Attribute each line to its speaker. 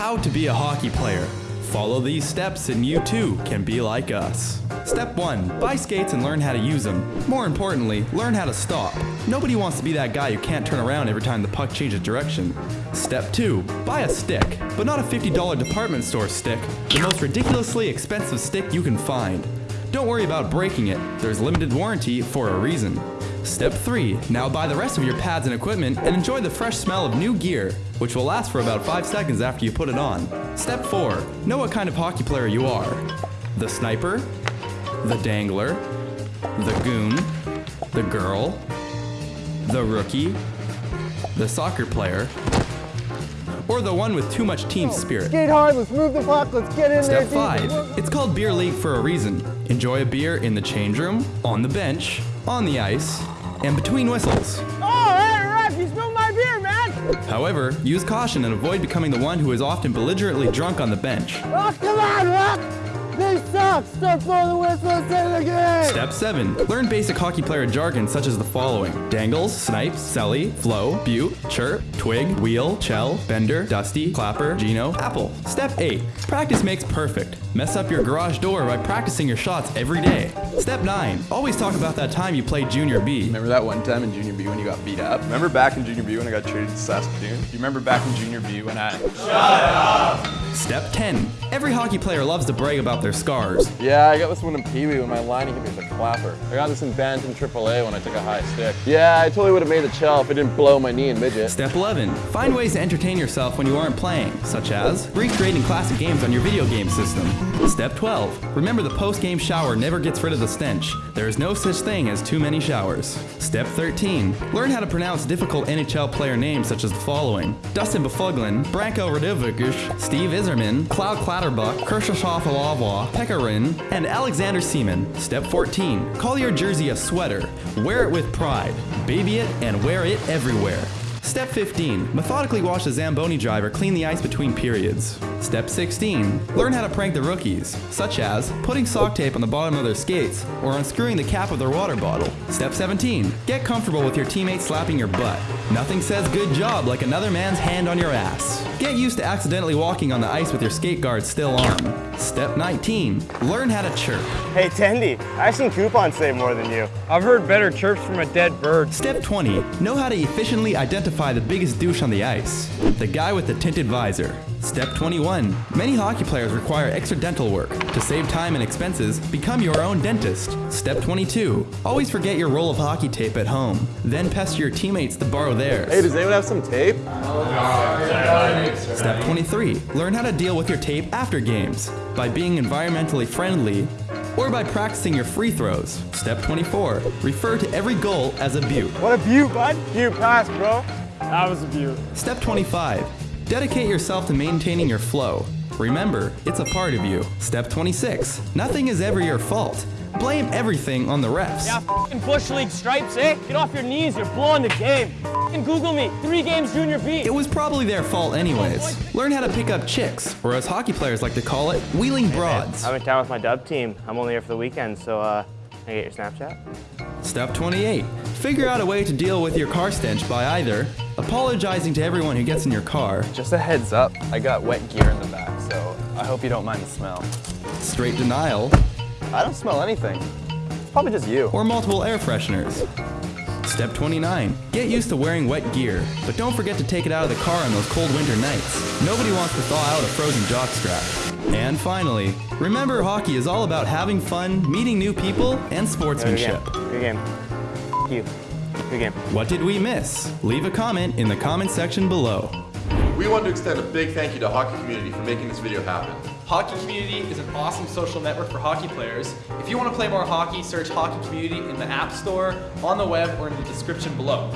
Speaker 1: How to be a hockey player. Follow these steps and you too can be like us. Step 1. Buy skates and learn how to use them. More importantly, learn how to stop. Nobody wants to be that guy who can't turn around every time the puck changes direction. Step 2. Buy a stick, but not a $50 department store stick, the most ridiculously expensive stick you can find. Don't worry about breaking it, there's limited warranty for a reason. Step 3. Now buy the rest of your pads and equipment and enjoy the fresh smell of new gear, which will last for about 5 seconds after you put it on. Step 4. Know what kind of hockey player you are. The sniper, the dangler, the goon, the girl, the rookie, the soccer player, or the one with too much team oh, spirit.
Speaker 2: Skate hard, let's move the puck, let's get in
Speaker 1: Step
Speaker 2: there. team.
Speaker 1: 5. It's called Beer League for a reason. Enjoy a beer in the change room, on the bench, on the ice, and between whistles.
Speaker 2: Oh, hey, ref, you spilled my beer, man!
Speaker 1: However, use caution and avoid becoming the one who is often belligerently drunk on the bench.
Speaker 2: Oh, come on, ref! They suck! Stop blowing the whistle and say it again!
Speaker 1: Step 7. Learn basic hockey player jargon such as the following. Dangles, snipes, celly, flow, beaut, chirp, twig, wheel, chell, bender, dusty, clapper, gino, apple. Step 8. Practice makes perfect. Mess up your garage door by practicing your shots every day. Step 9. Always talk about that time you played junior B.
Speaker 3: Remember that one time in junior B when you got beat up? Remember back in junior B when I got traded to Saskatoon? Do you remember back in junior B when I... Shut up!
Speaker 1: Step 10. Every hockey player loves to brag about their scars.
Speaker 3: Yeah, I got this one in Pee Wee when my line hit me with a clapper. I got this in Bantam AAA when I took a high stick. Yeah, I totally would have made the shell if it didn't blow my knee in midget.
Speaker 1: Step 11. Find ways to entertain yourself when you aren't playing, such as recreating classic games on your video game system. Step 12. Remember the post-game shower never gets rid of the stench. There is no such thing as too many showers. Step 13. Learn how to pronounce difficult NHL player names such as the following. Dustin Byfuglien, Branko Radivojevic, Steve Yzerman, Cloud Clutterbuck, Kershaw Falava, Pekka Rinne, and Alexander Seaman. Step 14. Call your jersey a sweater. Wear it with pride. Baby it and wear it everywhere. Step 15. Methodically wash the Zamboni driver clean the ice between periods. Step 16. Learn how to prank the rookies, such as putting sock tape on the bottom of their skates or unscrewing the cap of their water bottle. Step 17. Get comfortable with your teammates slapping your butt. Nothing says good job like another man's hand on your ass. Get used to accidentally walking on the ice with your skate guard still on. Step 19. Learn how to chirp.
Speaker 4: Hey, Tendy, I've seen coupons say more than you.
Speaker 5: I've heard better chirps from a dead bird.
Speaker 1: Step 20. Know how to efficiently identify the biggest douche on the ice. The guy with the tinted visor. Step 21. Many hockey players require extra dental work. To save time and expenses, become your own dentist. Step 22. Always forget your roll of hockey tape at home. Then pester your teammates to borrow theirs.
Speaker 3: Hey, does anyone have some tape?
Speaker 1: Step 23. Learn how to deal with your tape after games by being environmentally friendly or by practicing your free throws. Step 24. Refer to every goal as a beaut.
Speaker 4: What a beaut, bud. Beaut pass, bro. That was a beaut.
Speaker 1: Step 25. Dedicate yourself to maintaining your flow. Remember, it's a part of you. Step 26. Nothing is ever your fault. Blame everything on the refs.
Speaker 6: Yeah, f***ing Bush League stripes, eh? Get off your knees, you're blowing the game. F***ing Google me, three games junior B.
Speaker 1: It was probably their fault anyways. Learn how to pick up chicks, or as hockey players like to call it, wheeling broads.
Speaker 4: I'm in town with my dub team. I'm only here for the weekend, so uh, can I get your Snapchat?
Speaker 1: Step 28. Figure out a way to deal with your car stench by either apologizing to everyone who gets in your car,
Speaker 3: Just a heads up, I got wet gear in the back, so I hope you don't mind the smell.
Speaker 1: straight denial,
Speaker 3: I don't smell anything. It's probably just you.
Speaker 1: or multiple air fresheners. Step 29. Get used to wearing wet gear, but don't forget to take it out of the car on those cold winter nights. Nobody wants to thaw out a frozen jockstrap. And finally, remember hockey is all about having fun, meeting new people, and sportsmanship.
Speaker 4: Good game. Good game. You. Good game.
Speaker 1: What did we miss? Leave a comment in the comment section below.
Speaker 7: We want to extend a big thank you to Hockey Community for making this video happen.
Speaker 8: Hockey Community is an awesome social network for hockey players. If you want to play more hockey, search Hockey Community in the App Store, on the web, or in the description below.